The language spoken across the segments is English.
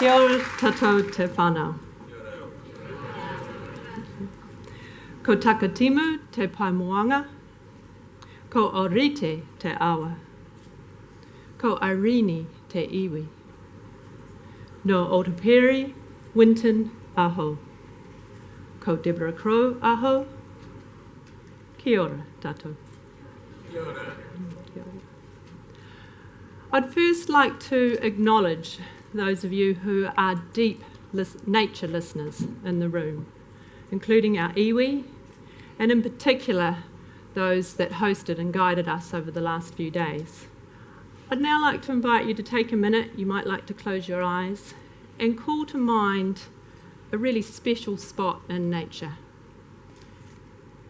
Kia ora tatou te whanau. Ko takatimu te paimoanga, ko orite te awa, ko Irene te iwi. No Otaperi, Winton, aho. Ko Deborah Crow, aho. Kia ora tatou. Kia ora. I'd first like to acknowledge those of you who are deep nature listeners in the room, including our iwi, and in particular those that hosted and guided us over the last few days. I'd now like to invite you to take a minute, you might like to close your eyes, and call to mind a really special spot in nature.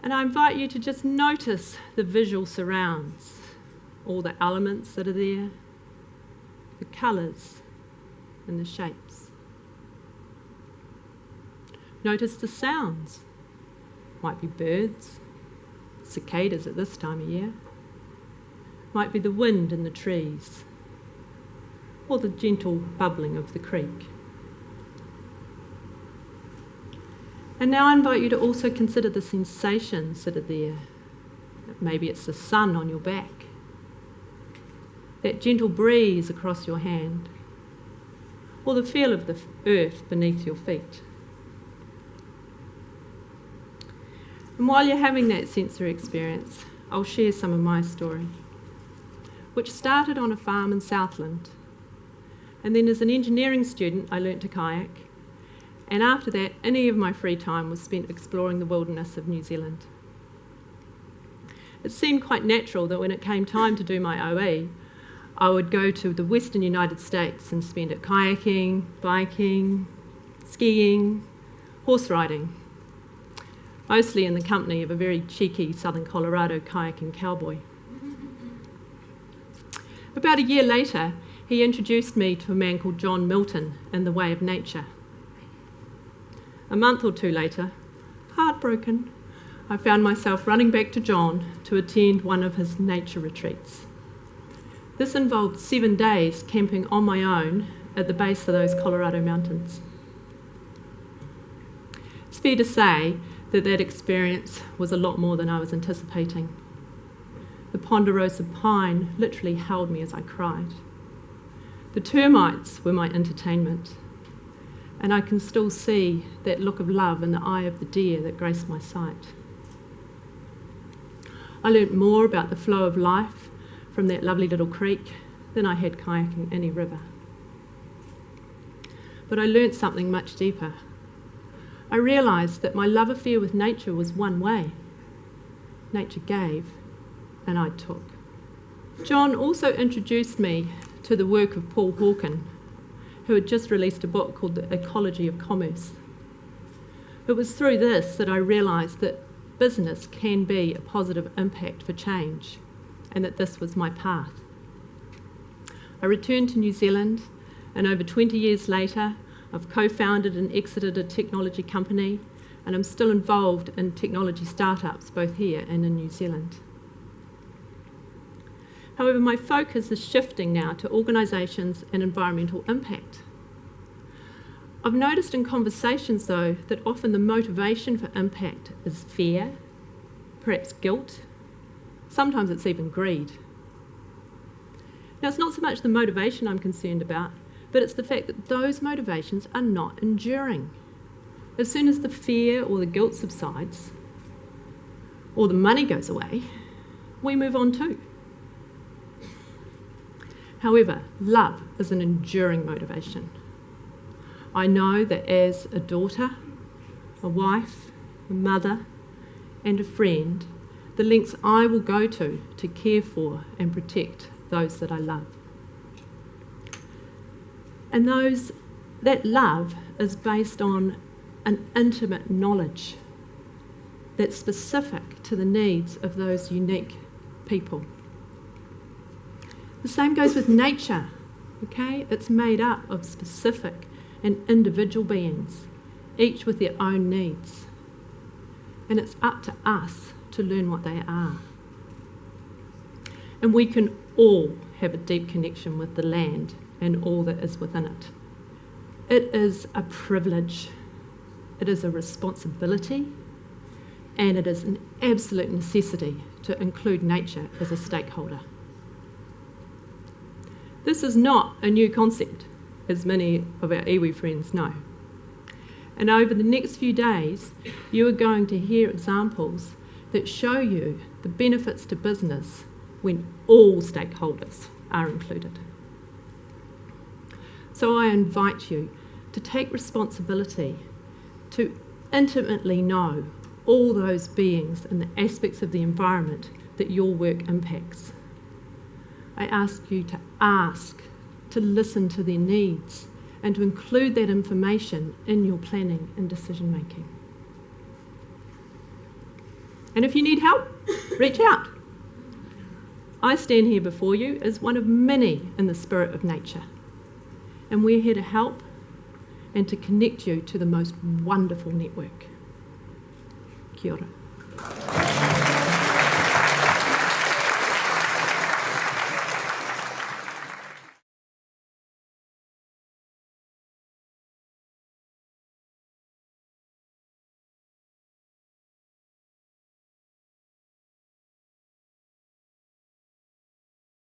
And I invite you to just notice the visual surrounds, all the elements that are there, the colours and the shapes. Notice the sounds. Might be birds, cicadas at this time of year. Might be the wind in the trees, or the gentle bubbling of the creek. And now I invite you to also consider the sensations that are there. Maybe it's the sun on your back that gentle breeze across your hand, or the feel of the earth beneath your feet. And while you're having that sensory experience, I'll share some of my story, which started on a farm in Southland. And then, as an engineering student, I learnt to kayak. And after that, any of my free time was spent exploring the wilderness of New Zealand. It seemed quite natural that when it came time to do my OE, I would go to the western United States and spend it kayaking, biking, skiing, horse riding, mostly in the company of a very cheeky southern Colorado kayaking cowboy. About a year later, he introduced me to a man called John Milton in The Way of Nature. A month or two later, heartbroken, I found myself running back to John to attend one of his nature retreats. This involved seven days camping on my own at the base of those Colorado mountains. It's fair to say that that experience was a lot more than I was anticipating. The ponderosa pine literally held me as I cried. The termites were my entertainment, and I can still see that look of love in the eye of the deer that graced my sight. I learnt more about the flow of life from that lovely little creek than I had kayaking any river. But I learnt something much deeper. I realised that my love affair with nature was one way. Nature gave, and I took. John also introduced me to the work of Paul Hawken, who had just released a book called The Ecology of Commerce. It was through this that I realised that business can be a positive impact for change and that this was my path. I returned to New Zealand, and over 20 years later, I've co founded and exited a technology company, and I'm still involved in technology startups both here and in New Zealand. However, my focus is shifting now to organisations and environmental impact. I've noticed in conversations, though, that often the motivation for impact is fear, perhaps guilt, Sometimes it's even greed. Now, it's not so much the motivation I'm concerned about, but it's the fact that those motivations are not enduring. As soon as the fear or the guilt subsides, or the money goes away, we move on too. However, love is an enduring motivation. I know that as a daughter, a wife, a mother, and a friend, the lengths I will go to to care for and protect those that I love. And those that love is based on an intimate knowledge that's specific to the needs of those unique people. The same goes with nature, okay? It's made up of specific and individual beings, each with their own needs. And it's up to us to learn what they are. And we can all have a deep connection with the land and all that is within it. It is a privilege, it is a responsibility, and it is an absolute necessity to include nature as a stakeholder. This is not a new concept, as many of our iwi friends know. And over the next few days, you are going to hear examples that show you the benefits to business when all stakeholders are included. So I invite you to take responsibility, to intimately know all those beings and the aspects of the environment that your work impacts. I ask you to ask, to listen to their needs, and to include that information in your planning and decision making. And if you need help, reach out. I stand here before you as one of many in the spirit of nature. And we're here to help and to connect you to the most wonderful network. Kia ora.